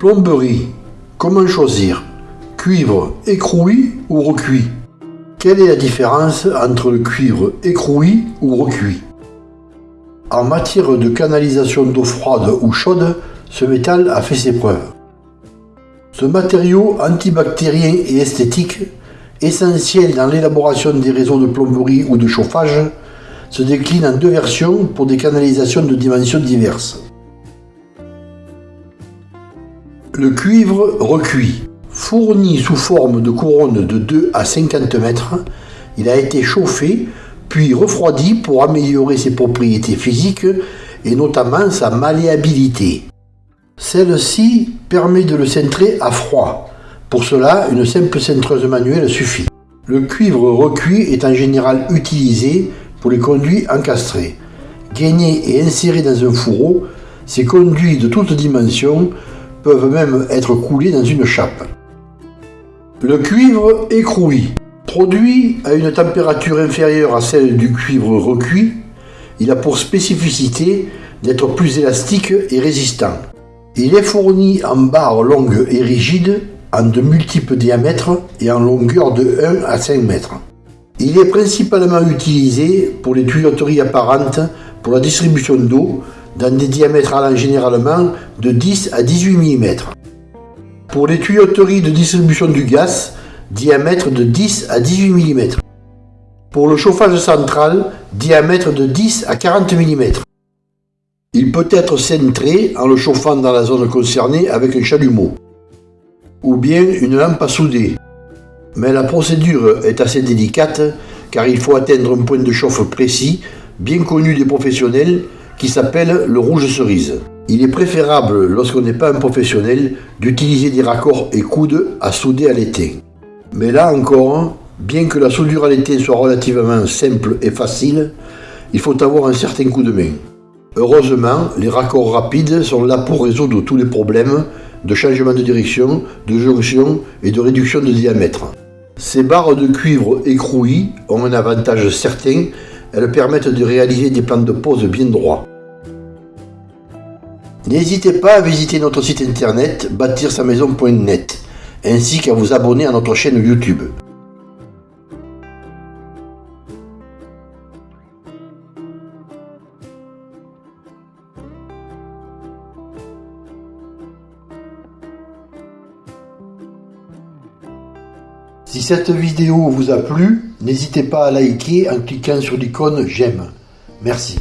Plomberie. Comment choisir Cuivre écroui ou recuit Quelle est la différence entre le cuivre écroui ou recuit? En matière de canalisation d'eau froide ou chaude, ce métal a fait ses preuves. Ce matériau antibactérien et esthétique, essentiel dans l'élaboration des réseaux de plomberie ou de chauffage, se décline en deux versions pour des canalisations de dimensions diverses. Le cuivre recuit. Fourni sous forme de couronne de 2 à 50 mètres, il a été chauffé puis refroidi pour améliorer ses propriétés physiques et notamment sa malléabilité. Celle-ci permet de le centrer à froid. Pour cela, une simple centreuse manuelle suffit. Le cuivre recuit est en général utilisé pour les conduits encastrés. Gainés et insérés dans un fourreau, ces conduits de toutes dimensions peuvent même être coulés dans une chape. Le cuivre écroui. Produit à une température inférieure à celle du cuivre recuit, il a pour spécificité d'être plus élastique et résistant. Il est fourni en barres longues et rigides, en de multiples diamètres et en longueur de 1 à 5 mètres. Il est principalement utilisé pour les tuyauteries apparentes pour la distribution d'eau dans des diamètres allant généralement de 10 à 18 mm. Pour les tuyauteries de distribution du gaz, diamètre de 10 à 18 mm. Pour le chauffage central, diamètre de 10 à 40 mm. Il peut être centré en le chauffant dans la zone concernée avec un chalumeau, ou bien une lampe à souder, mais la procédure est assez délicate car il faut atteindre un point de chauffe précis, bien connu des professionnels, qui s'appelle le rouge cerise. Il est préférable, lorsqu'on n'est pas un professionnel, d'utiliser des raccords et coudes à souder à l'étain. Mais là encore, bien que la soudure à l'étain soit relativement simple et facile, il faut avoir un certain coup de main. Heureusement, les raccords rapides sont là pour résoudre tous les problèmes de changement de direction, de jonction et de réduction de diamètre. Ces barres de cuivre écrouées ont un avantage certain, elles permettent de réaliser des plans de pose bien droits. N'hésitez pas à visiter notre site internet bâtir-sa-maison.net ainsi qu'à vous abonner à notre chaîne YouTube. Si cette vidéo vous a plu, n'hésitez pas à liker en cliquant sur l'icône j'aime. Merci.